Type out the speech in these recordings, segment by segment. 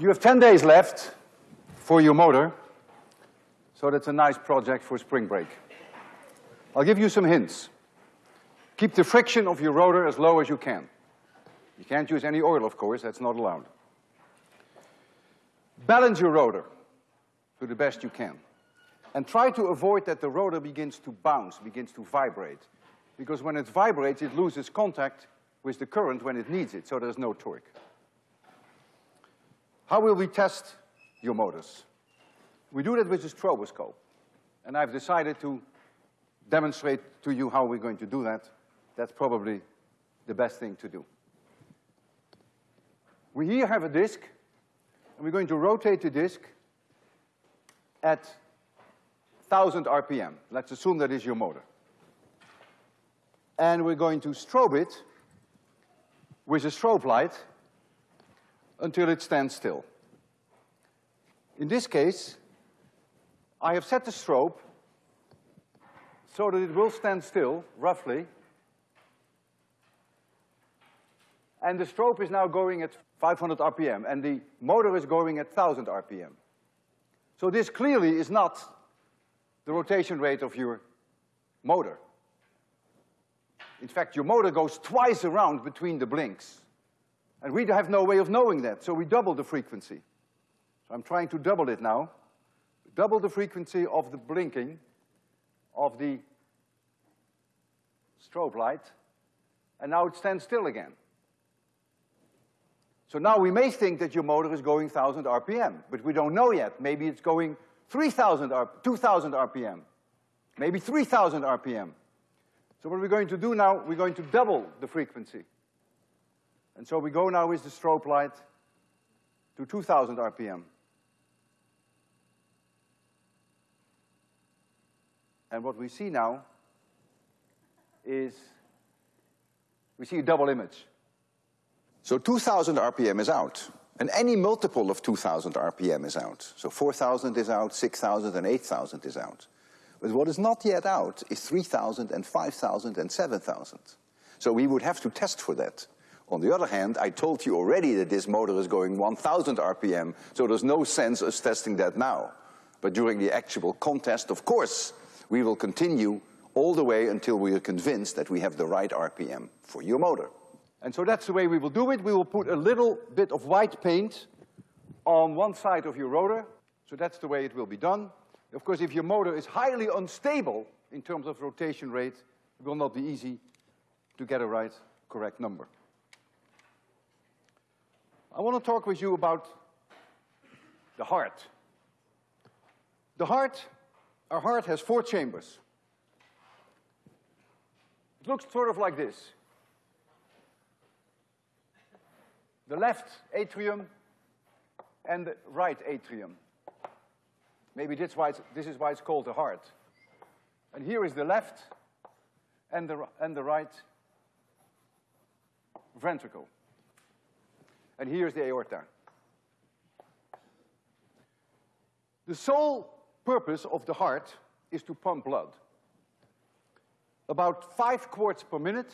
You have 10 days left for your motor, so that's a nice project for spring break. I'll give you some hints. Keep the friction of your rotor as low as you can. You can't use any oil, of course, that's not allowed. Balance your rotor to the best you can. And try to avoid that the rotor begins to bounce, begins to vibrate. Because when it vibrates, it loses contact with the current when it needs it, so there's no torque. How will we test your motors? We do that with a stroboscope. And I've decided to demonstrate to you how we're going to do that. That's probably the best thing to do. We here have a disk, and we're going to rotate the disk at 1000 RPM. Let's assume that is your motor. And we're going to strobe it with a strobe light until it stands still. In this case, I have set the strobe so that it will stand still, roughly. And the strobe is now going at 500 RPM, and the motor is going at 1000 RPM. So this clearly is not the rotation rate of your motor. In fact, your motor goes twice around between the blinks. And we have no way of knowing that, so we double the frequency. So I'm trying to double it now. Double the frequency of the blinking of the strobe light, and now it stands still again. So now we may think that your motor is going 1,000 RPM, but we don't know yet. Maybe it's going 3,000 R, 2,000 RPM, maybe 3,000 RPM. So what we're going to do now, we're going to double the frequency. And so we go now with the strobe light to 2,000 RPM. And what we see now is we see a double image. So 2000 RPM is out. And any multiple of 2000 RPM is out. So 4000 is out, 6000 and 8000 is out. But what is not yet out is 3000 and 5000 and 7000. So we would have to test for that. On the other hand, I told you already that this motor is going 1000 RPM, so there's no sense us testing that now. But during the actual contest, of course, we will continue all the way until we are convinced that we have the right RPM for your motor. And so that's the way we will do it. We will put a little bit of white paint on one side of your rotor. So that's the way it will be done. Of course, if your motor is highly unstable in terms of rotation rate, it will not be easy to get a right, correct number. I want to talk with you about the heart. The heart, our heart has four chambers. It looks sort of like this. The left atrium and the right atrium. Maybe that's why this is why it's called the heart. And here is the left and the, and the right ventricle. And here's the aorta. The sole purpose of the heart is to pump blood. About five quarts per minute,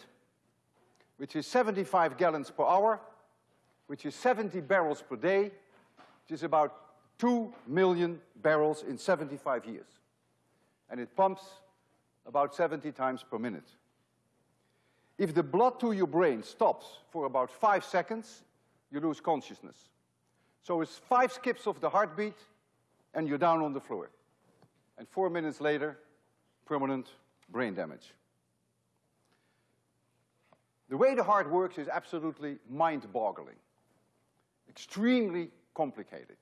which is 75 gallons per hour, which is 70 barrels per day, which is about 2 million barrels in 75 years. And it pumps about 70 times per minute. If the blood to your brain stops for about five seconds, you lose consciousness. So it's five skips of the heartbeat, and you're down on the floor. And four minutes later, permanent brain damage. The way the heart works is absolutely mind-boggling extremely complicated.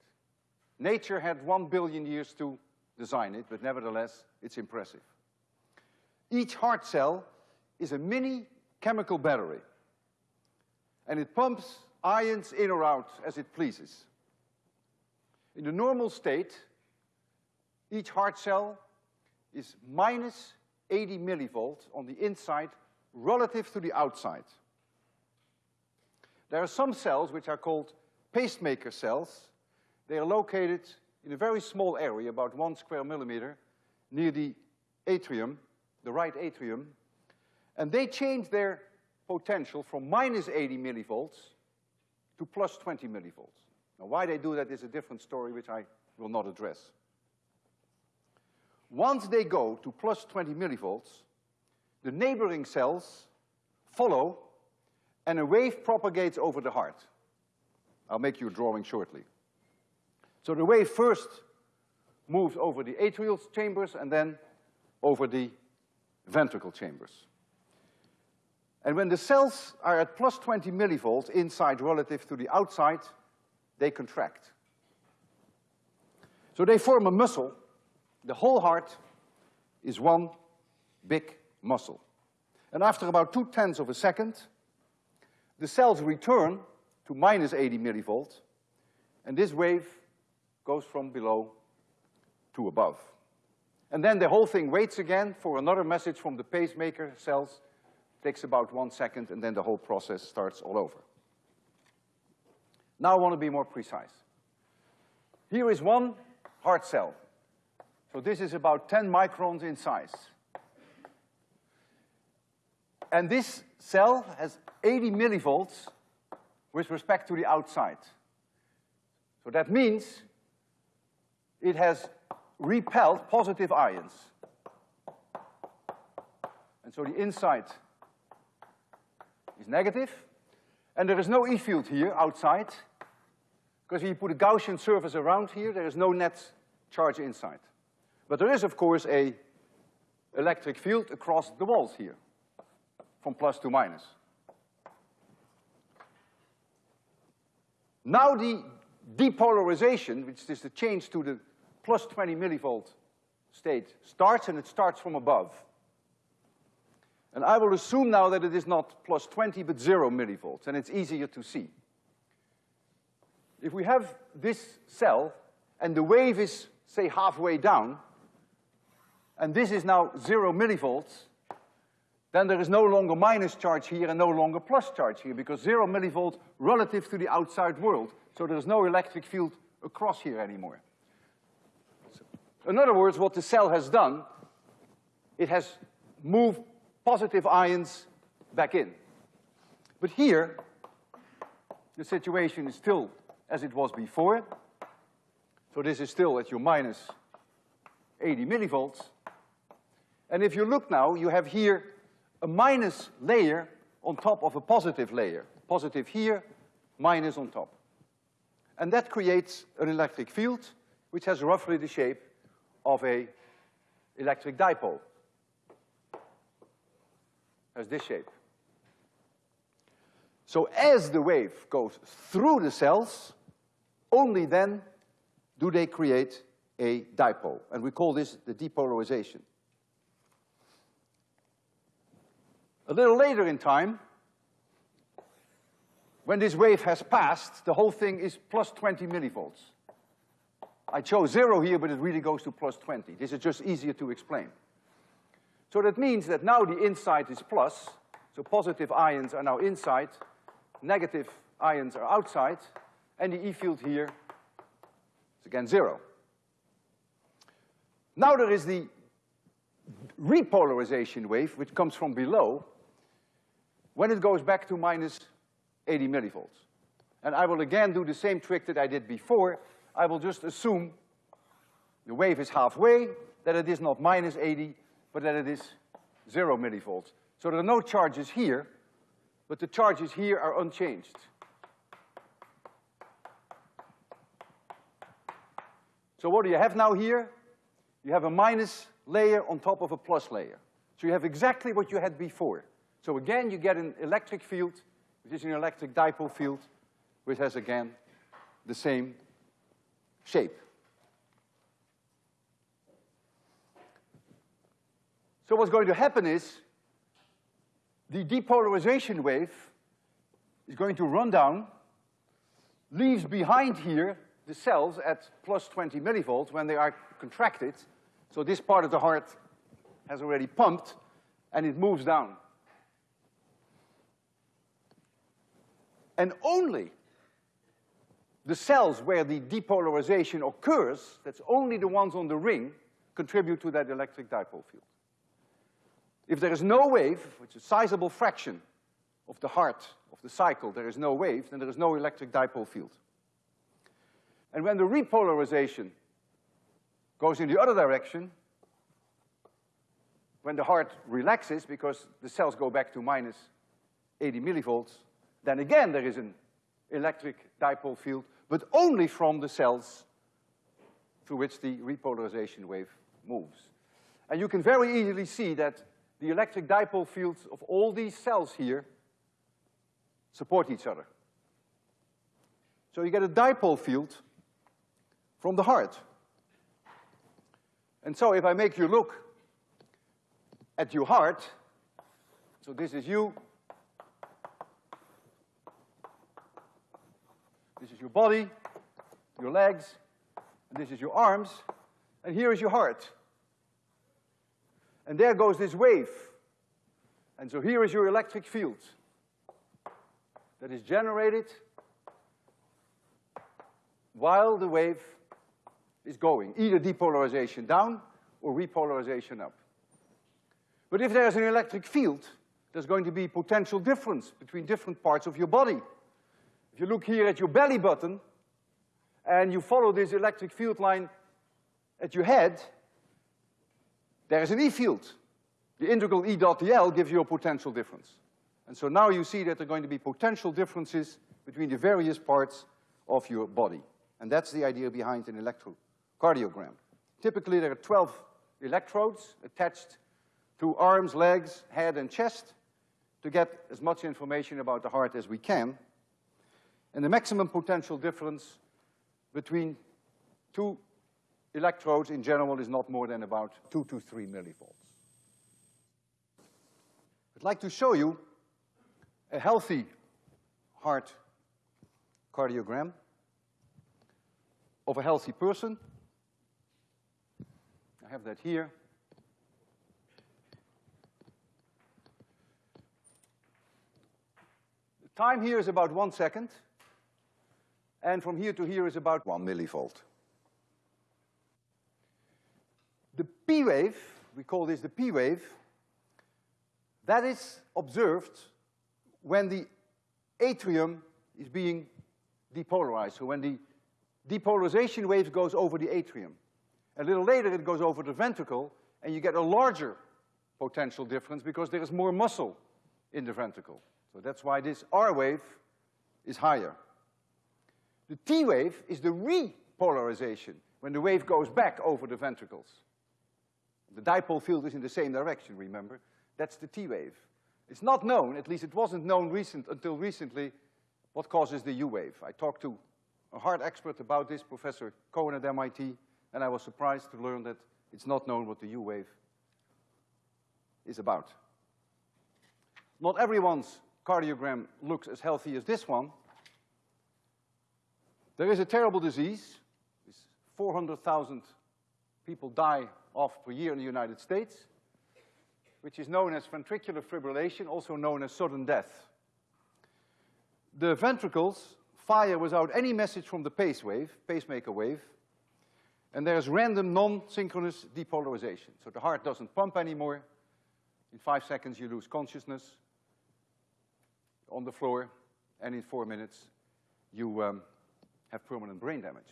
Nature had one billion years to design it, but nevertheless, it's impressive. Each heart cell is a mini chemical battery, and it pumps ions in or out as it pleases. In the normal state, each heart cell is minus 80 millivolts on the inside relative to the outside. There are some cells which are called pacemaker cells. They are located in a very small area, about one square millimeter, near the atrium, the right atrium, and they change their potential from minus 80 millivolts to plus 20 millivolts. Now, why they do that is a different story, which I will not address. Once they go to plus 20 millivolts, the neighboring cells follow, and a wave propagates over the heart. I'll make you a drawing shortly. So the wave first moves over the atrial chambers and then over the ventricle chambers. And when the cells are at plus 20 millivolts inside relative to the outside, they contract. So they form a muscle. The whole heart is one big muscle. And after about two tenths of a second, the cells return to minus 80 millivolts, and this wave goes from below to above. And then the whole thing waits again for another message from the pacemaker cells, takes about one second, and then the whole process starts all over. Now I want to be more precise. Here is one heart cell. So this is about 10 microns in size. And this cell has 80 millivolts with respect to the outside. So that means it has repelled positive ions. And so the inside is negative, and there is no E field here outside, because if you put a Gaussian surface around here, there is no net charge inside. But there is, of course, a electric field across the walls here, from plus to minus. Now the depolarization, which is the change to the plus 20 millivolt state, starts, and it starts from above. And I will assume now that it is not plus 20, but zero millivolts, and it's easier to see. If we have this cell, and the wave is, say, halfway down, and this is now zero millivolts, then there is no longer minus charge here and no longer plus charge here, because zero millivolts relative to the outside world, so there is no electric field across here anymore. In other words, what the cell has done, it has moved positive ions back in. But here, the situation is still as it was before. So this is still at your minus 80 millivolts. And if you look now, you have here a minus layer on top of a positive layer. Positive here, minus on top. And that creates an electric field which has roughly the shape of a electric dipole. Has this shape. So as the wave goes through the cells, only then do they create a dipole. And we call this the depolarization. A little later in time, when this wave has passed, the whole thing is plus 20 millivolts. I chose zero here, but it really goes to plus 20. This is just easier to explain. So that means that now the inside is plus, so positive ions are now inside, negative ions are outside, and the E field here is again zero. Now there is the repolarization wave, which comes from below, when it goes back to minus 80 millivolts. And I will again do the same trick that I did before. I will just assume the wave is halfway, that it is not minus 80, but that it is zero millivolts. So there are no charges here, but the charges here are unchanged. So what do you have now here? You have a minus layer on top of a plus layer. So you have exactly what you had before. So again, you get an electric field, which is an electric dipole field, which has again the same shape. So what's going to happen is the depolarization wave is going to run down, leaves behind here the cells at plus 20 millivolts when they are contracted. So this part of the heart has already pumped, and it moves down. And only the cells where the depolarization occurs, that's only the ones on the ring, contribute to that electric dipole field. If there is no wave, which is a sizable fraction of the heart of the cycle, there is no wave, then there is no electric dipole field. And when the repolarization goes in the other direction, when the heart relaxes because the cells go back to minus 80 millivolts, then again there is an electric dipole field, but only from the cells through which the repolarization wave moves. And you can very easily see that the electric dipole fields of all these cells here support each other. So you get a dipole field from the heart. And so if I make you look at your heart, so this is you, this is your body, your legs, and this is your arms, and here is your heart. And there goes this wave. And so here is your electric field that is generated while the wave is going, either depolarization down or repolarization up. But if there's an electric field, there's going to be potential difference between different parts of your body. If you look here at your belly button, and you follow this electric field line at your head, there is an E field. The integral E dot dl gives you a potential difference. And so now you see that there are going to be potential differences between the various parts of your body. And that's the idea behind an electrocardiogram. Typically, there are 12 electrodes attached to arms, legs, head, and chest to get as much information about the heart as we can. And the maximum potential difference between two electrodes in general is not more than about two to three millivolts. I'd like to show you a healthy heart cardiogram of a healthy person. I have that here. The time here is about one second, and from here to here is about one millivolt. The P wave, we call this the P wave, that is observed when the atrium is being depolarized, so when the depolarization wave goes over the atrium. A little later it goes over the ventricle, and you get a larger potential difference because there is more muscle in the ventricle. So that's why this R wave is higher. The T wave is the repolarization, when the wave goes back over the ventricles. The dipole field is in the same direction, remember? That's the T wave. It's not known, at least it wasn't known recent, until recently, what causes the U wave. I talked to a heart expert about this, Professor Cohen at MIT, and I was surprised to learn that it's not known what the U wave is about. Not everyone's cardiogram looks as healthy as this one. There is a terrible disease. 400,000 people die of per year in the United States, which is known as ventricular fibrillation, also known as sudden death. The ventricles fire without any message from the pace wave, pacemaker wave, and there's random non-synchronous depolarization. So the heart doesn't pump anymore. In five seconds, you lose consciousness on the floor, and in four minutes, you um, have permanent brain damage.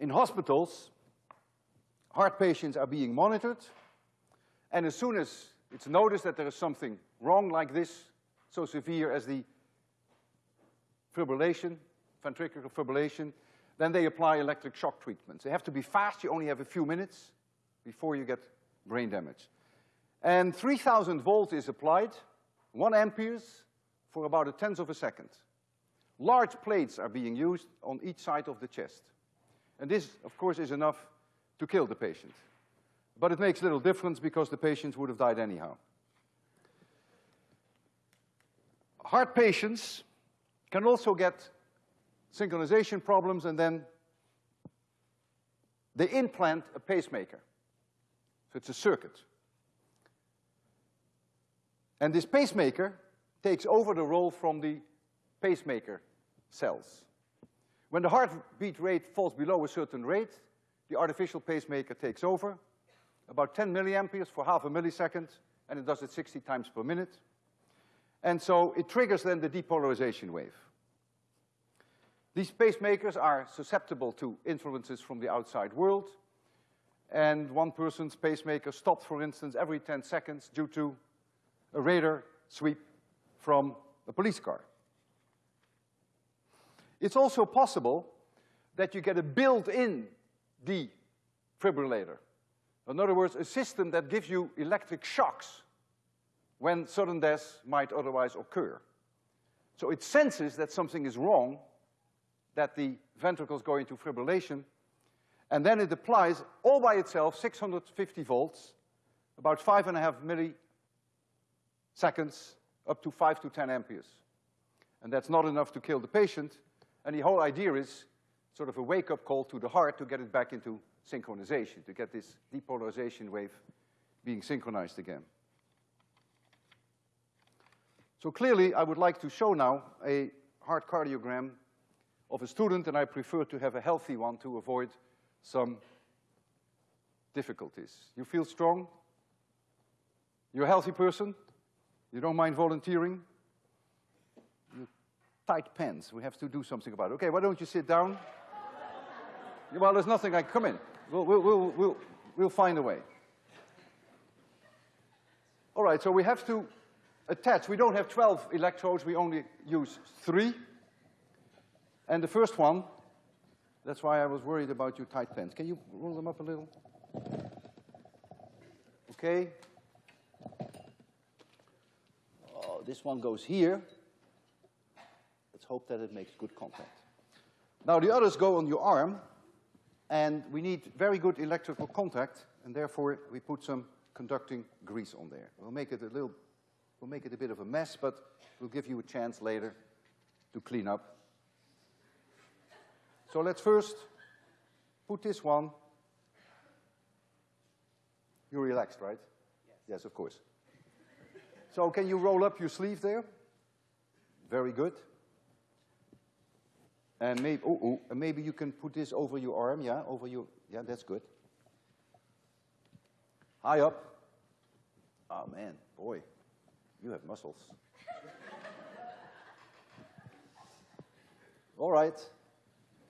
In hospitals, heart patients are being monitored, and as soon as it's noticed that there is something wrong like this, so severe as the fibrillation, ventricular fibrillation, then they apply electric shock treatments. They have to be fast, you only have a few minutes before you get brain damage. And 3,000 volts is applied, one amperes, for about a tenth of a second. Large plates are being used on each side of the chest. And this, of course, is enough to kill the patient. But it makes little difference because the patient would have died anyhow. Heart patients can also get synchronization problems and then they implant a pacemaker. So it's a circuit. And this pacemaker takes over the role from the pacemaker cells. When the heartbeat rate falls below a certain rate, the artificial pacemaker takes over, about 10 milliamperes for half a millisecond, and it does it 60 times per minute. And so it triggers then the depolarization wave. These pacemakers are susceptible to influences from the outside world, and one person's pacemaker stopped, for instance, every 10 seconds due to a radar sweep from a police car. It's also possible that you get a built-in defibrillator. In other words, a system that gives you electric shocks when sudden death might otherwise occur. So it senses that something is wrong, that the ventricles go into fibrillation, and then it applies all by itself 650 volts, about five and a half milliseconds, up to five to 10 amperes. And that's not enough to kill the patient, and the whole idea is sort of a wake-up call to the heart to get it back into synchronization, to get this depolarization wave being synchronized again. So clearly, I would like to show now a heart cardiogram of a student, and I prefer to have a healthy one to avoid some difficulties. You feel strong? You're a healthy person? You don't mind volunteering? Tight pants. We have to do something about it. Okay, why don't you sit down? well, there's nothing I come in. We'll, we'll, we'll, we'll, we'll find a way. All right, so we have to attach. We don't have 12 electrodes, we only use three. And the first one, that's why I was worried about your tight pants. Can you roll them up a little? Okay. Oh, this one goes here. Let's hope that it makes good contact. Now the others go on your arm, and we need very good electrical contact, and therefore we put some conducting grease on there. We'll make it a little, we'll make it a bit of a mess, but we'll give you a chance later to clean up. So let's first put this one. You're relaxed, right? Yes. Yes, of course. so can you roll up your sleeve there? Very good. And maybe, oh, oh, maybe you can put this over your arm, yeah, over your, yeah, that's good. High up. Oh man, boy, you have muscles. All right,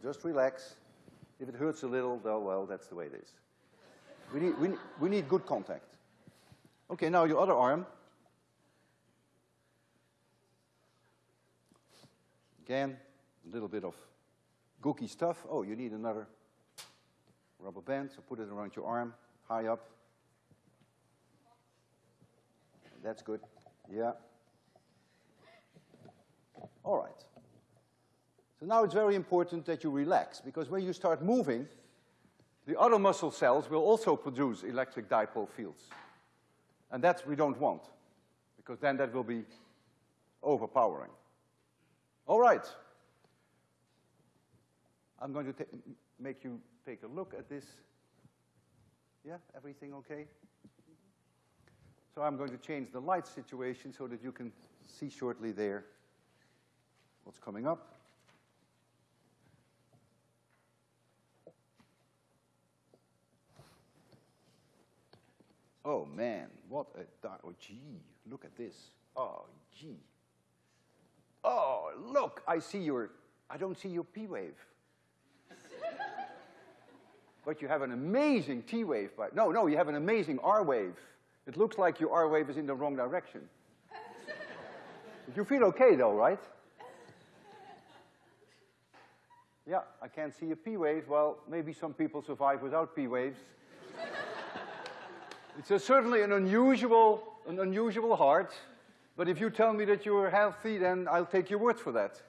just relax. If it hurts a little, well, well, that's the way it is. We need, we, we need good contact. Okay, now your other arm. Again, a little bit of gooky stuff. Oh, you need another rubber band, so put it around your arm, high up. That's good. Yeah. All right. So now it's very important that you relax, because when you start moving, the other muscle cells will also produce electric dipole fields. And that we don't want, because then that will be overpowering. All right. I'm going to make you take a look at this. Yeah, everything okay? So I'm going to change the light situation so that you can see shortly there what's coming up. Oh man, what a, dark, oh gee, look at this. Oh gee. Oh, look, I see your, I don't see your P wave. But you have an amazing T wave. But no, no, you have an amazing R wave. It looks like your R wave is in the wrong direction. you feel okay though, right? Yeah, I can't see a P wave. Well, maybe some people survive without P waves. it's a, certainly an unusual, an unusual heart, but if you tell me that you're healthy, then I'll take your word for that.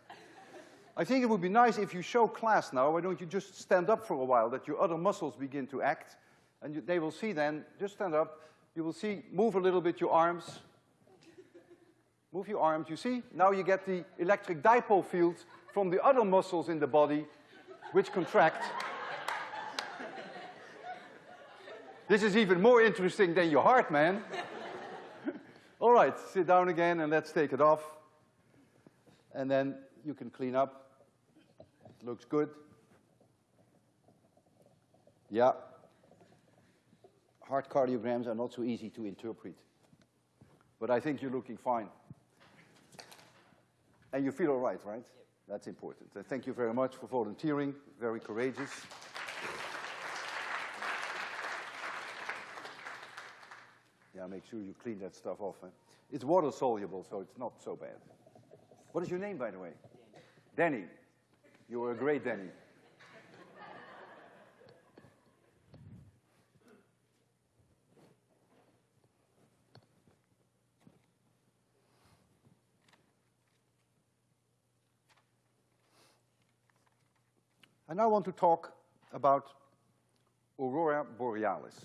I think it would be nice if you show class now, why don't you just stand up for a while, that your other muscles begin to act, and you, they will see then, just stand up, you will see, move a little bit your arms. Move your arms, you see? Now you get the electric dipole fields from the other muscles in the body, which contract. this is even more interesting than your heart, man. All right, sit down again and let's take it off. And then you can clean up. Looks good. Yeah. Heart cardiograms are not so easy to interpret. But I think you're looking fine. And you feel all right, right? That's important. And thank you very much for volunteering, very courageous. Yeah, make sure you clean that stuff off. Huh? It's water soluble, so it's not so bad. What is your name, by the way? Danny. Danny. You were a great Danny. I now want to talk about aurora borealis.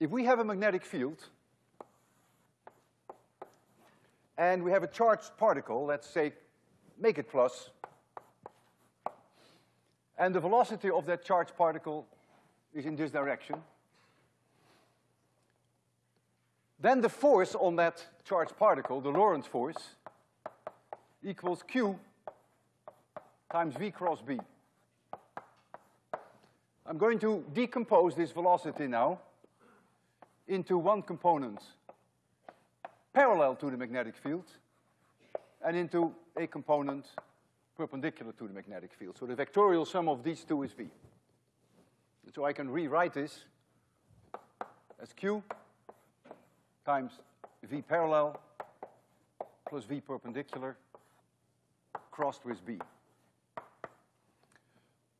If we have a magnetic field, and we have a charged particle, let's say, make it plus. and the velocity of that charged particle is in this direction, then the force on that charged particle, the Lorentz force, equals Q times V cross B. I'm going to decompose this velocity now into one component parallel to the magnetic field and into a component perpendicular to the magnetic field. So the vectorial sum of these two is V. And so I can rewrite this as Q times V parallel plus V perpendicular crossed with B.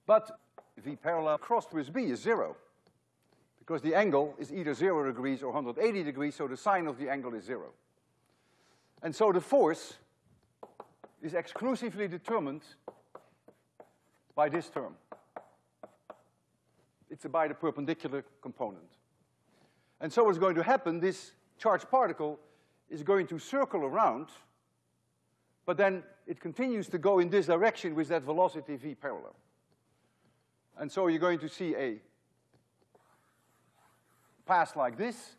But V parallel crossed with B is zero because the angle is either zero degrees or 180 degrees, so the sine of the angle is zero. And so the force is exclusively determined by this term. It's by the perpendicular component. And so what's going to happen, this charged particle is going to circle around but then it continues to go in this direction with that velocity v parallel. And so you're going to see a path like this,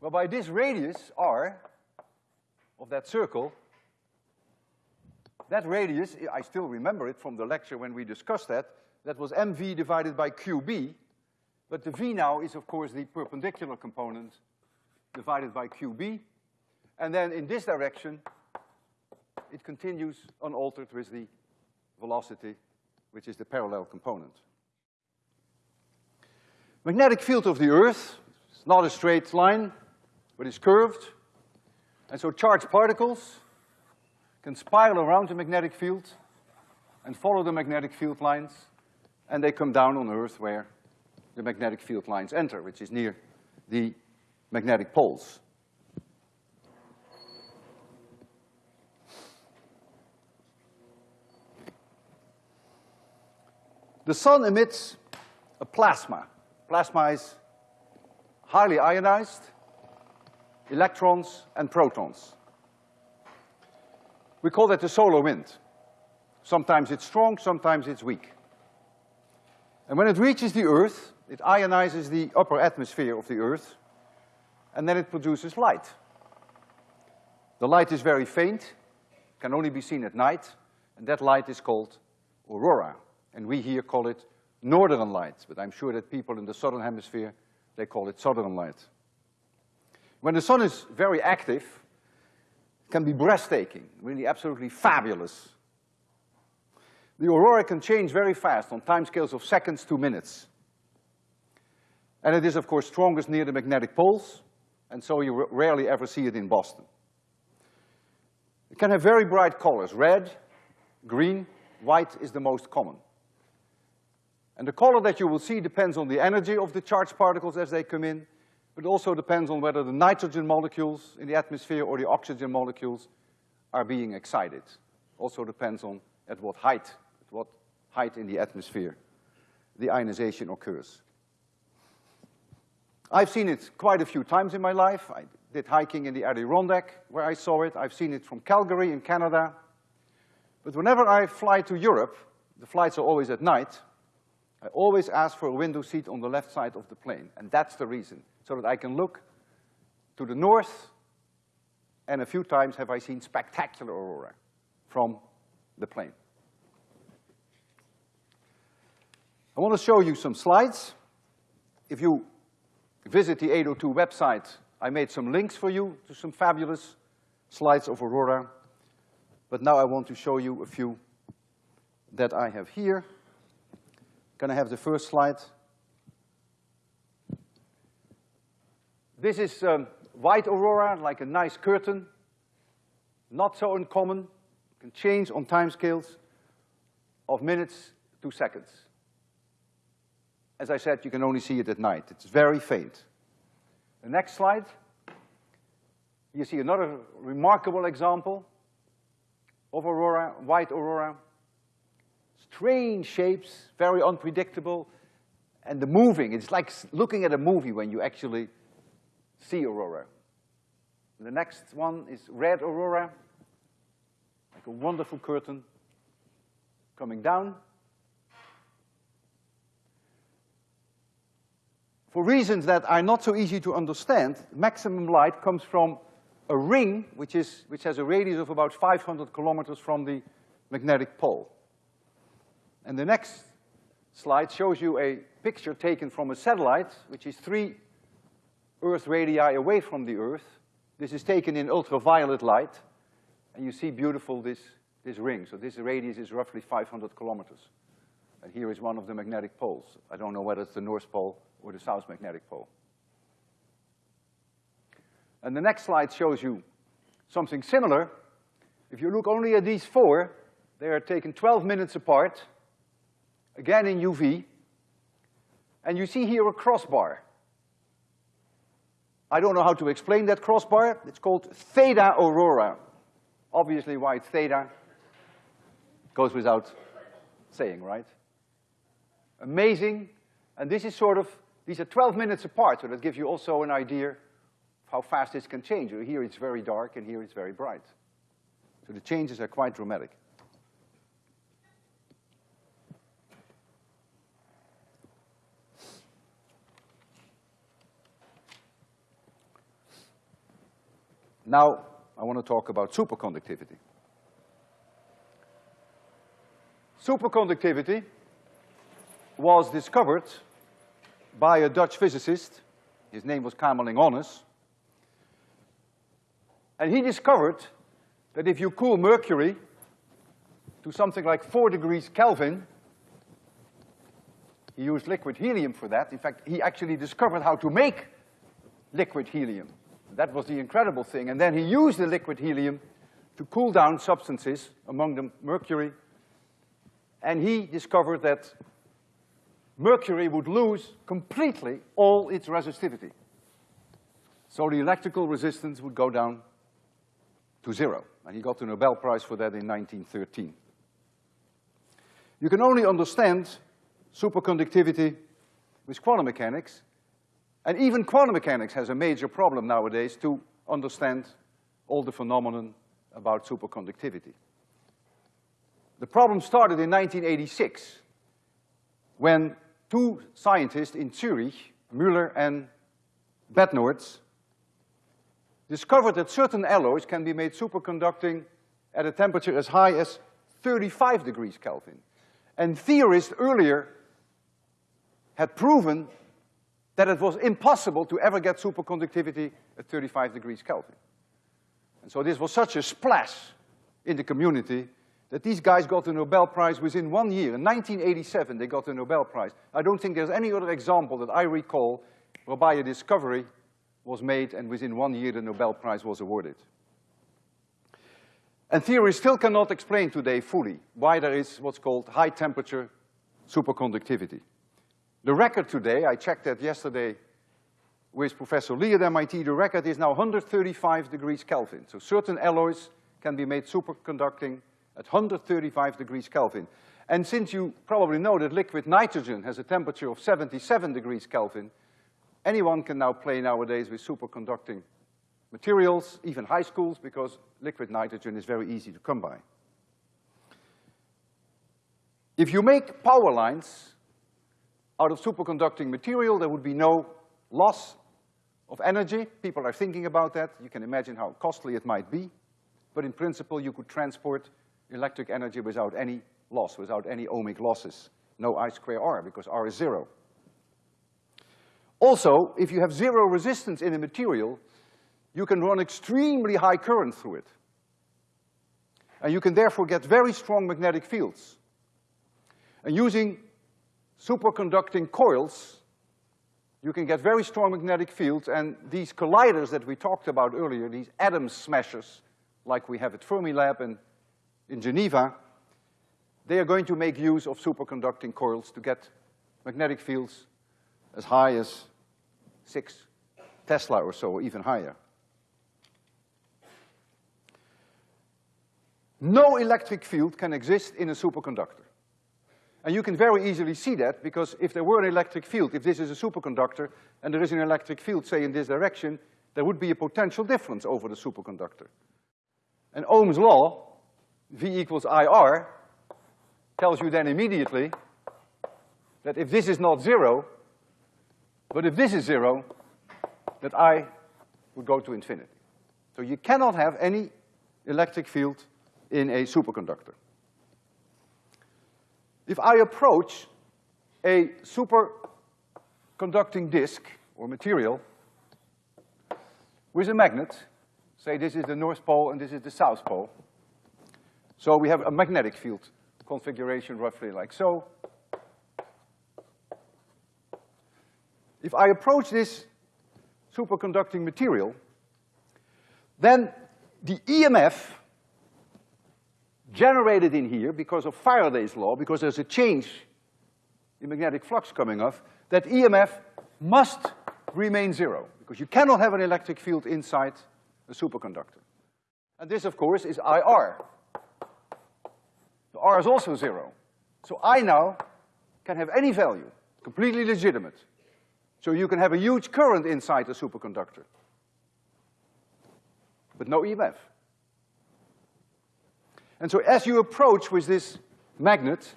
whereby this radius, r, of that circle, that radius, I still remember it from the lecture when we discussed that, that was mv divided by qb, but the v now is, of course, the perpendicular component divided by qb, and then in this direction, it continues unaltered with the velocity, which is the parallel component. Magnetic field of the Earth is not a straight line, but it's curved. And so charged particles can spiral around the magnetic field and follow the magnetic field lines, and they come down on Earth where the magnetic field lines enter, which is near the magnetic poles. The sun emits a plasma. Plasma is highly ionized, electrons and protons. We call that the solar wind. Sometimes it's strong, sometimes it's weak. And when it reaches the Earth, it ionizes the upper atmosphere of the Earth, and then it produces light. The light is very faint, can only be seen at night, and that light is called aurora and we here call it northern light, but I'm sure that people in the southern hemisphere, they call it southern light. When the sun is very active, it can be breathtaking, really absolutely fabulous. The aurora can change very fast on timescales of seconds to minutes. And it is, of course, strongest near the magnetic poles, and so you rarely ever see it in Boston. It can have very bright colors, red, green, white is the most common. And the color that you will see depends on the energy of the charged particles as they come in, but also depends on whether the nitrogen molecules in the atmosphere or the oxygen molecules are being excited. Also depends on at what height, at what height in the atmosphere the ionization occurs. I've seen it quite a few times in my life. I did hiking in the Adirondack where I saw it. I've seen it from Calgary in Canada. But whenever I fly to Europe, the flights are always at night, I always ask for a window seat on the left side of the plane, and that's the reason, so that I can look to the north, and a few times have I seen spectacular aurora from the plane. I want to show you some slides. If you visit the 802 website I made some links for you to some fabulous slides of aurora, but now I want to show you a few that I have here. Can I have the first slide? This is um, white aurora, like a nice curtain. Not so uncommon, can change on timescales of minutes to seconds. As I said, you can only see it at night. It's very faint. The next slide. You see another remarkable example of aurora, white aurora. Strange shapes, very unpredictable, and the moving, it's like looking at a movie when you actually see aurora. The next one is red aurora, like a wonderful curtain coming down. For reasons that are not so easy to understand, maximum light comes from a ring which, is, which has a radius of about 500 kilometers from the magnetic pole. And the next slide shows you a picture taken from a satellite, which is three Earth radii away from the Earth. This is taken in ultraviolet light, and you see beautiful this, this ring. So this radius is roughly 500 kilometers. And here is one of the magnetic poles. I don't know whether it's the North Pole or the South Magnetic Pole. And the next slide shows you something similar. If you look only at these four, they are taken 12 minutes apart, again in UV, and you see here a crossbar. I don't know how to explain that crossbar. It's called theta aurora. Obviously why it's theta goes without saying, right? Amazing, and this is sort of, these are 12 minutes apart, so that gives you also an idea of how fast this can change. Here it's very dark, and here it's very bright. So the changes are quite dramatic. Now, I want to talk about superconductivity. Superconductivity was discovered by a Dutch physicist. His name was Kamerlingh Onnes. And he discovered that if you cool mercury to something like four degrees Kelvin, he used liquid helium for that. In fact, he actually discovered how to make liquid helium. That was the incredible thing. And then he used the liquid helium to cool down substances, among them mercury. And he discovered that mercury would lose completely all its resistivity. So the electrical resistance would go down to zero. And he got the Nobel Prize for that in 1913. You can only understand superconductivity with quantum mechanics and even quantum mechanics has a major problem nowadays to understand all the phenomenon about superconductivity. The problem started in 1986 when two scientists in Zurich, Müller and Bednorz, discovered that certain alloys can be made superconducting at a temperature as high as 35 degrees Kelvin. And theorists earlier had proven that it was impossible to ever get superconductivity at 35 degrees Kelvin. And so this was such a splash in the community that these guys got the Nobel Prize within one year. In 1987, they got the Nobel Prize. I don't think there's any other example that I recall whereby a discovery was made and within one year the Nobel Prize was awarded. And theory still cannot explain today fully why there is what's called high temperature superconductivity. The record today, I checked that yesterday with Professor Lee at MIT, the record is now 135 degrees Kelvin. So certain alloys can be made superconducting at 135 degrees Kelvin. And since you probably know that liquid nitrogen has a temperature of 77 degrees Kelvin, anyone can now play nowadays with superconducting materials, even high schools, because liquid nitrogen is very easy to come by. If you make power lines out of superconducting material, there would be no loss of energy. People are thinking about that. You can imagine how costly it might be. But in principle, you could transport electric energy without any loss, without any ohmic losses. No I square R, because R is zero. Also, if you have zero resistance in a material, you can run extremely high current through it. And you can therefore get very strong magnetic fields. And using superconducting coils, you can get very strong magnetic fields, and these colliders that we talked about earlier, these atom smashers, like we have at Fermilab and in Geneva, they are going to make use of superconducting coils to get magnetic fields as high as six Tesla or so, or even higher. No electric field can exist in a superconductor. And you can very easily see that because if there were an electric field, if this is a superconductor and there is an electric field, say in this direction, there would be a potential difference over the superconductor. And Ohm's law, V equals IR, tells you then immediately that if this is not zero, but if this is zero, that I would go to infinity. So you cannot have any electric field in a superconductor. If I approach a superconducting disk or material with a magnet, say this is the north pole and this is the south pole, so we have a magnetic field configuration roughly like so. If I approach this superconducting material, then the EMF generated in here because of Faraday's law, because there's a change in magnetic flux coming off, that EMF must remain zero, because you cannot have an electric field inside a superconductor. And this, of course, is IR. The R is also zero. So I now can have any value, completely legitimate. So you can have a huge current inside a superconductor, but no EMF. And so as you approach with this magnet,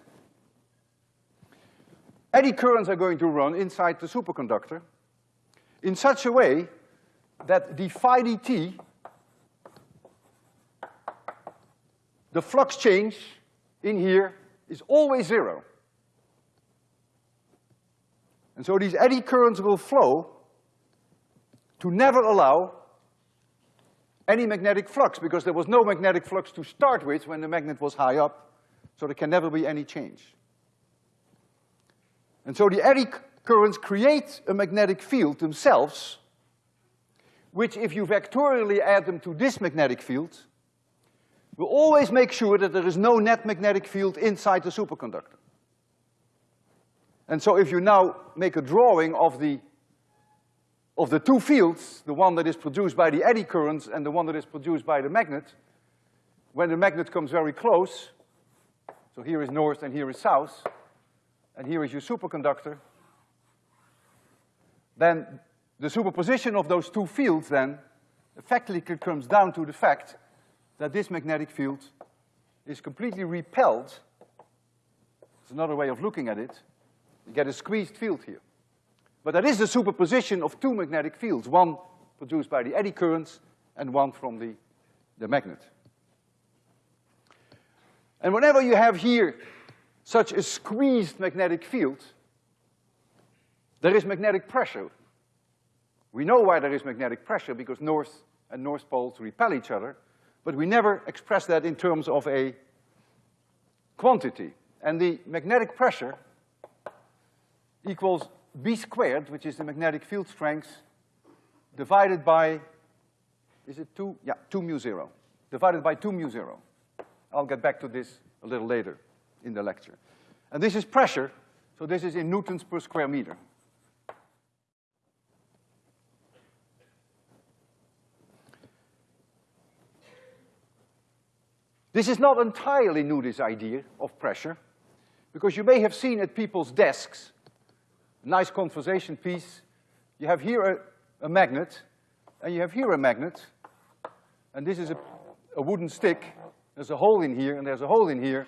eddy currents are going to run inside the superconductor in such a way that d phi dt, the flux change in here is always zero. And so these eddy currents will flow to never allow any magnetic flux, because there was no magnetic flux to start with when the magnet was high up, so there can never be any change. And so the eddy currents create a magnetic field themselves, which if you vectorially add them to this magnetic field, will always make sure that there is no net magnetic field inside the superconductor. And so if you now make a drawing of the of the two fields, the one that is produced by the eddy currents and the one that is produced by the magnet, when the magnet comes very close, so here is north and here is south, and here is your superconductor, then the superposition of those two fields then effectively comes down to the fact that this magnetic field is completely repelled. It's another way of looking at it. You get a squeezed field here. But that is the superposition of two magnetic fields, one produced by the eddy currents and one from the, the magnet. And whenever you have here such a squeezed magnetic field, there is magnetic pressure. We know why there is magnetic pressure, because north and north poles repel each other, but we never express that in terms of a quantity. And the magnetic pressure equals B squared, which is the magnetic field strength, divided by, is it two? Yeah, two mu zero. Divided by two mu zero. I'll get back to this a little later in the lecture. And this is pressure, so this is in newtons per square meter. This is not entirely new, this idea of pressure, because you may have seen at people's desks nice conversation piece. You have here a, a magnet, and you have here a magnet, and this is a, a wooden stick. There's a hole in here, and there's a hole in here.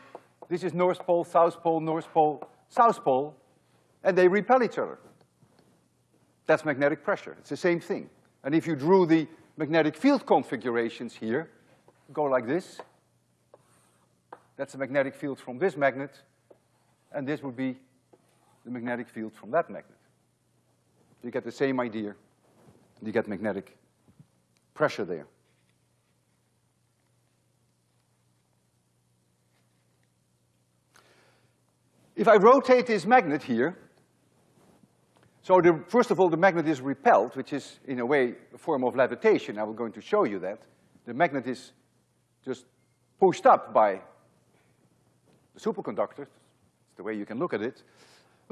This is North Pole, South Pole, North Pole, South Pole, and they repel each other. That's magnetic pressure. It's the same thing. And if you drew the magnetic field configurations here, go like this. That's the magnetic field from this magnet, and this would be the magnetic field from that magnet. You get the same idea. You get magnetic pressure there. If I rotate this magnet here, so the, first of all, the magnet is repelled, which is in a way a form of levitation. I will going to show you that. The magnet is just pushed up by the superconductor. It's the way you can look at it.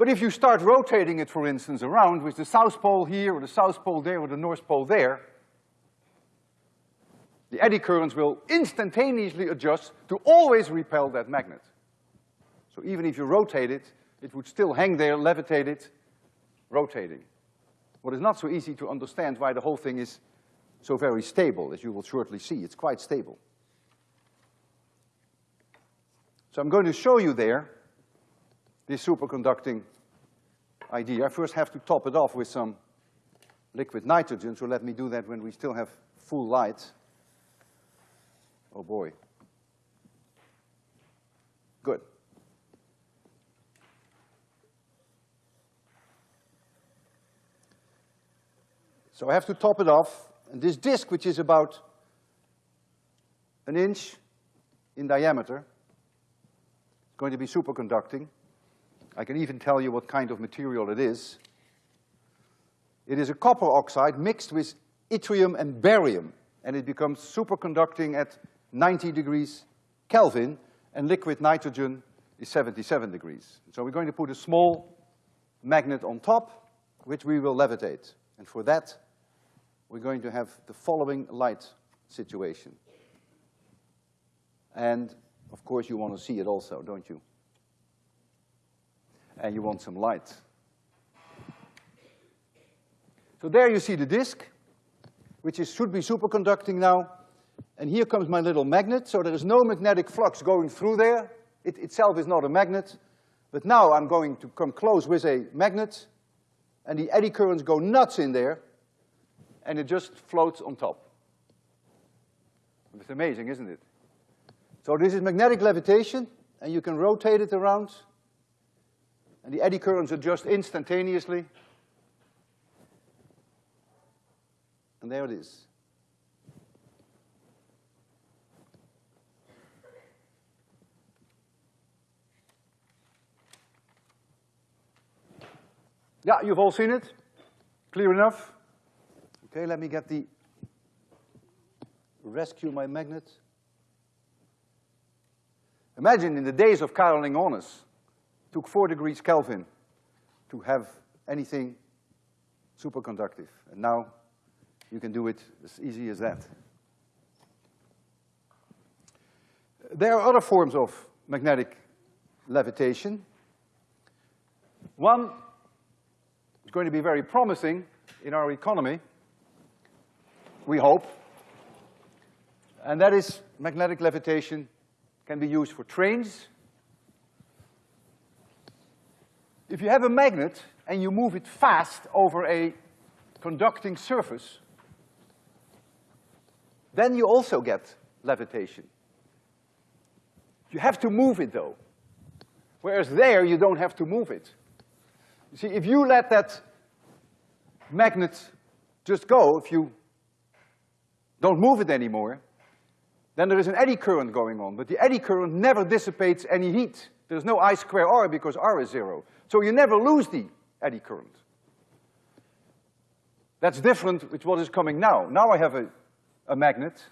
But if you start rotating it, for instance, around with the south pole here, or the south pole there, or the north pole there, the eddy currents will instantaneously adjust to always repel that magnet. So even if you rotate it, it would still hang there, levitate it, rotating. What is not so easy to understand why the whole thing is so very stable, as you will shortly see. It's quite stable. So I'm going to show you there this superconducting idea. I first have to top it off with some liquid nitrogen, so let me do that when we still have full light. Oh boy. Good. So I have to top it off, and this disk, which is about an inch in diameter, is going to be superconducting. I can even tell you what kind of material it is. It is a copper oxide mixed with yttrium and barium, and it becomes superconducting at 90 degrees Kelvin, and liquid nitrogen is 77 degrees. So we're going to put a small magnet on top, which we will levitate. And for that, we're going to have the following light situation. And of course you want to see it also, don't you? And you want some light. So there you see the disk, which is, should be superconducting now. And here comes my little magnet, so there is no magnetic flux going through there. It itself is not a magnet. But now I'm going to come close with a magnet, and the eddy currents go nuts in there, and it just floats on top. It's amazing, isn't it? So this is magnetic levitation, and you can rotate it around, and the eddy currents adjust instantaneously. And there it is. Yeah, you've all seen it. Clear enough? Okay, let me get the, rescue my magnet. Imagine in the days of Kamerlingh Onnes, took four degrees Kelvin to have anything superconductive. And now you can do it as easy as that. There are other forms of magnetic levitation. One is going to be very promising in our economy, we hope. And that is magnetic levitation can be used for trains. If you have a magnet and you move it fast over a conducting surface, then you also get levitation. You have to move it though. Whereas there, you don't have to move it. You see, if you let that magnet just go, if you don't move it anymore, then there is an eddy current going on, but the eddy current never dissipates any heat. There's no I square R because R is zero. So you never lose the eddy current. That's different with what is coming now. Now I have a, a magnet.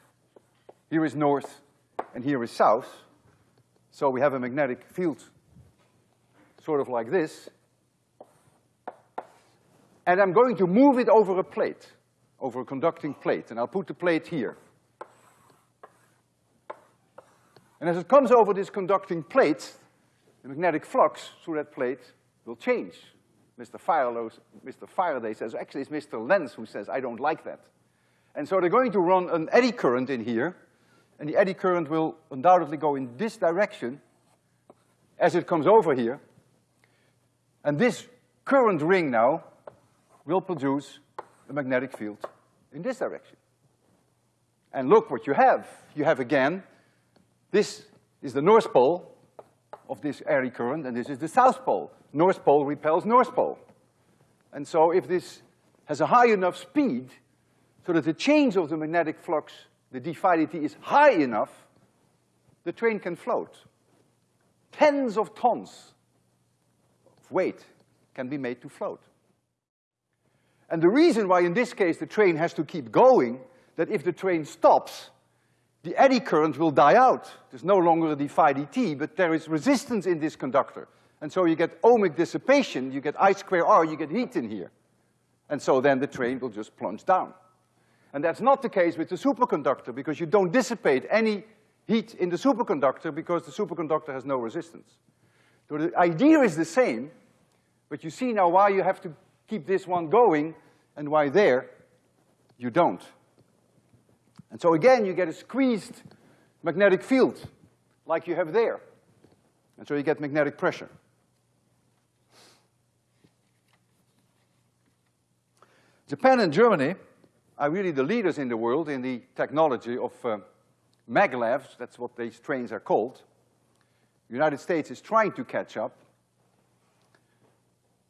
Here is north and here is south. So we have a magnetic field sort of like this. And I'm going to move it over a plate over a conducting plate, and I'll put the plate here. And as it comes over this conducting plate, the magnetic flux through that plate will change. Mr. Faraday, Mr. Faraday says, actually it's Mr. Lenz who says, I don't like that. And so they're going to run an eddy current in here, and the eddy current will undoubtedly go in this direction as it comes over here. And this current ring now will produce a magnetic field in this direction. And look what you have. You have again, this is the north pole of this eddy current, and this is the south pole. North pole repels north pole. And so if this has a high enough speed so that the change of the magnetic flux, the d phi dt, is high enough, the train can float. Tens of tons of weight can be made to float. And the reason why in this case the train has to keep going, that if the train stops, the eddy current will die out. There's no longer a d phi dt, but there is resistance in this conductor. And so you get ohmic dissipation, you get I square R, you get heat in here. And so then the train will just plunge down. And that's not the case with the superconductor because you don't dissipate any heat in the superconductor because the superconductor has no resistance. So the idea is the same, but you see now why you have to keep this one going and why there you don't. And so again, you get a squeezed magnetic field like you have there. And so you get magnetic pressure. Japan and Germany are really the leaders in the world in the technology of uh, maglevs, that's what these trains are called. The United States is trying to catch up.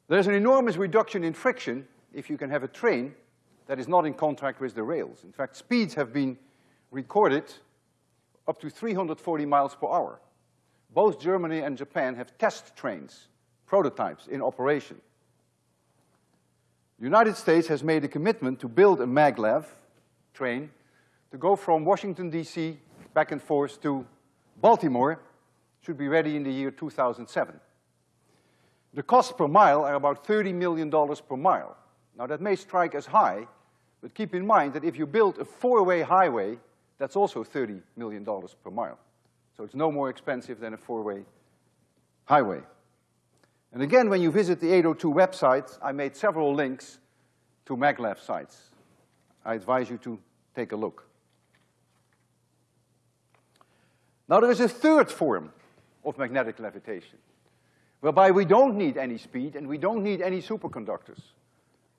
There's an enormous reduction in friction if you can have a train that is not in contact with the rails. In fact, speeds have been recorded up to 340 miles per hour. Both Germany and Japan have test trains, prototypes in operation. The United States has made a commitment to build a maglev train to go from Washington, D.C. back and forth to Baltimore, should be ready in the year 2007. The costs per mile are about $30 million per mile. Now that may strike as high, but keep in mind that if you build a four-way highway, that's also $30 million per mile. So it's no more expensive than a four-way highway. And again, when you visit the 802 website, I made several links to maglev sites. I advise you to take a look. Now there is a third form of magnetic levitation, whereby we don't need any speed and we don't need any superconductors.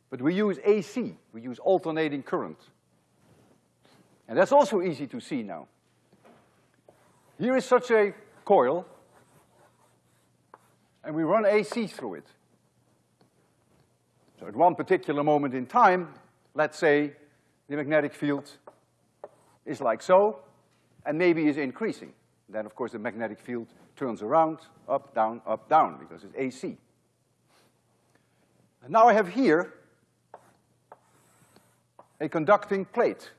But we use AC, we use alternating current. And that's also easy to see now. Here is such a coil and we run AC through it. So at one particular moment in time, let's say the magnetic field is like so, and maybe is increasing. Then, of course, the magnetic field turns around, up, down, up, down, because it's AC. And now I have here a conducting plate.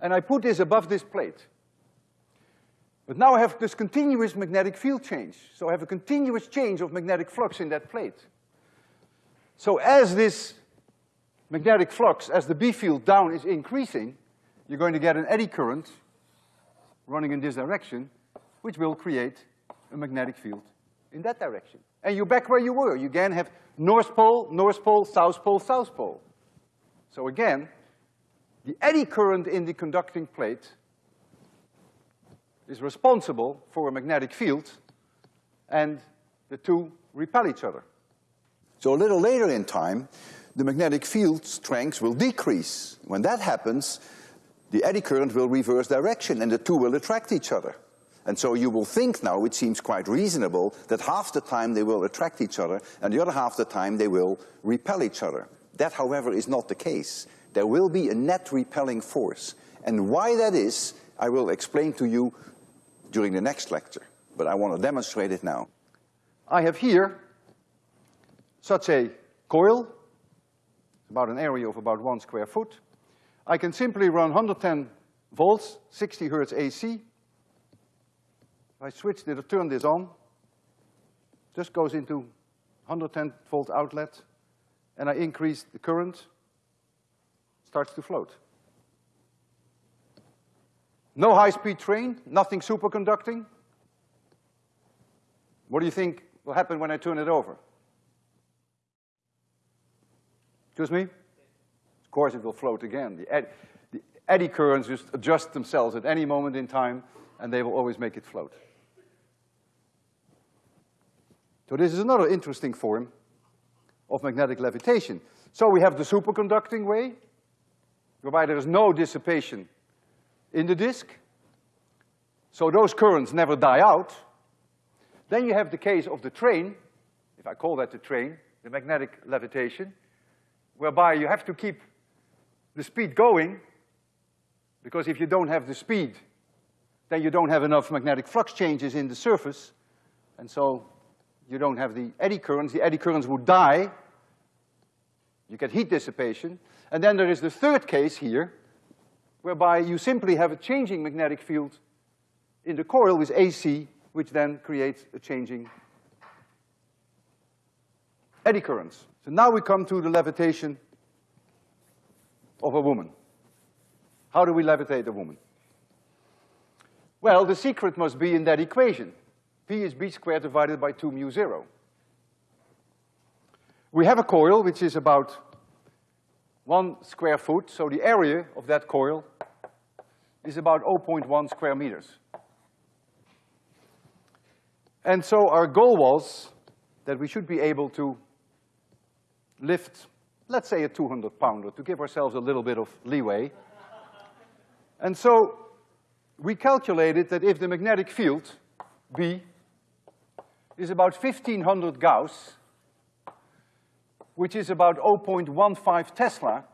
And I put this above this plate. But now I have this continuous magnetic field change. So I have a continuous change of magnetic flux in that plate. So as this magnetic flux, as the B field down is increasing, you're going to get an eddy current running in this direction, which will create a magnetic field in that direction. And you're back where you were. You again have North Pole, North Pole, South Pole, South Pole. So again, the eddy current in the conducting plate is responsible for a magnetic field, and the two repel each other. So a little later in time, the magnetic field strength will decrease. When that happens, the eddy current will reverse direction and the two will attract each other. And so you will think now, it seems quite reasonable, that half the time they will attract each other and the other half the time they will repel each other. That, however, is not the case. There will be a net repelling force. And why that is, I will explain to you during the next lecture, but I want to demonstrate it now. I have here such a coil, about an area of about one square foot. I can simply run 110 volts, 60 hertz AC. If I switch this, turn this on, just goes into 110 volt outlet, and I increase the current, starts to float. No high-speed train, nothing superconducting. What do you think will happen when I turn it over? Excuse me? Of course it will float again. The, ed the eddy currents just adjust themselves at any moment in time, and they will always make it float. So this is another interesting form of magnetic levitation. So we have the superconducting way, whereby there is no dissipation in the disk. So those currents never die out. Then you have the case of the train, if I call that the train, the magnetic levitation, whereby you have to keep the speed going, because if you don't have the speed, then you don't have enough magnetic flux changes in the surface, and so you don't have the eddy currents. The eddy currents would die. You get heat dissipation. And then there is the third case here, whereby you simply have a changing magnetic field in the coil with AC, which then creates a changing eddy currents. So now we come to the levitation of a woman. How do we levitate a woman? Well, the secret must be in that equation. P is B squared divided by two mu zero. We have a coil which is about one square foot, so the area of that coil is about 0.1 square meters. And so our goal was that we should be able to lift, let's say a 200 pounder, to give ourselves a little bit of leeway. And so we calculated that if the magnetic field, B, is about 1500 Gauss, which is about 0.15 Tesla,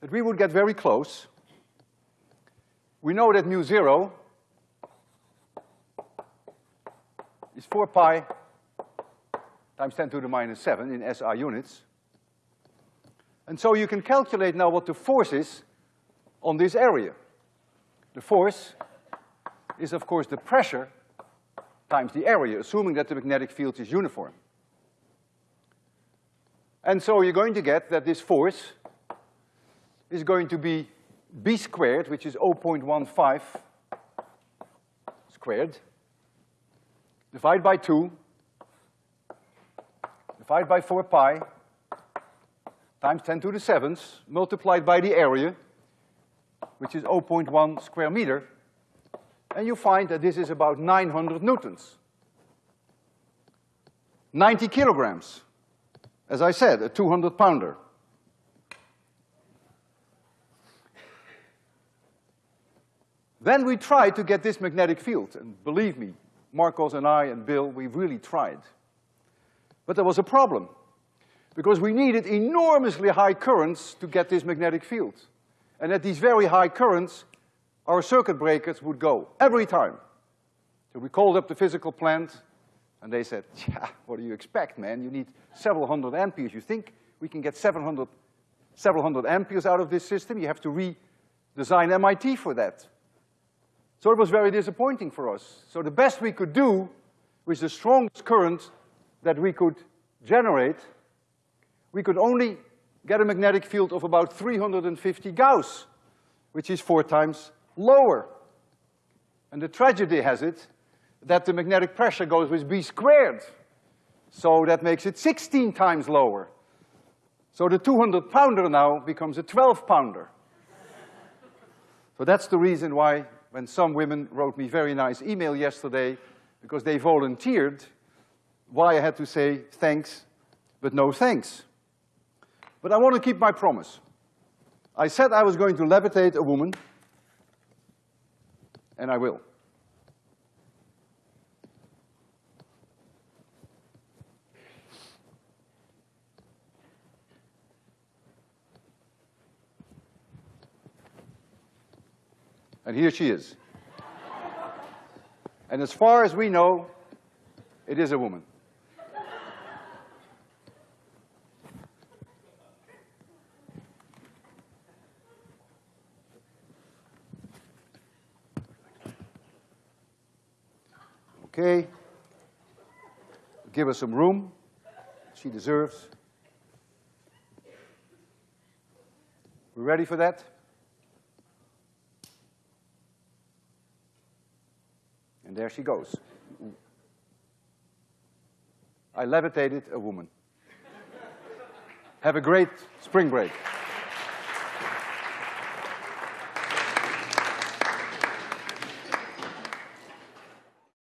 that we would get very close. We know that mu zero is four pi times ten to the minus seven in SI units. And so you can calculate now what the force is on this area. The force is of course the pressure times the area, assuming that the magnetic field is uniform. And so you're going to get that this force is going to be b squared, which is 0.15 squared, divide by two, divide by four pi, times ten to the seventh, multiplied by the area, which is 0.1 square meter, and you find that this is about 900 newtons. 90 kilograms. As I said, a 200 pounder. Then we tried to get this magnetic field, and believe me, Marcos and I and Bill, we really tried. But there was a problem, because we needed enormously high currents to get this magnetic field. And at these very high currents, our circuit breakers would go every time. So we called up the physical plant, and they said, yeah, what do you expect, man? You need several hundred amperes. You think we can get 700, several hundred amperes out of this system? You have to redesign MIT for that. So it was very disappointing for us. So the best we could do with the strongest current that we could generate, we could only get a magnetic field of about 350 Gauss, which is four times lower. And the tragedy has it that the magnetic pressure goes with B squared. So that makes it 16 times lower. So the 200 pounder now becomes a 12 pounder. so that's the reason why when some women wrote me very nice email yesterday because they volunteered, why I had to say thanks, but no thanks. But I want to keep my promise. I said I was going to levitate a woman and I will. And here she is. and as far as we know, it is a woman. Okay. Give her some room. She deserves. We ready for that? And there she goes. I levitated a woman. Have a great spring break.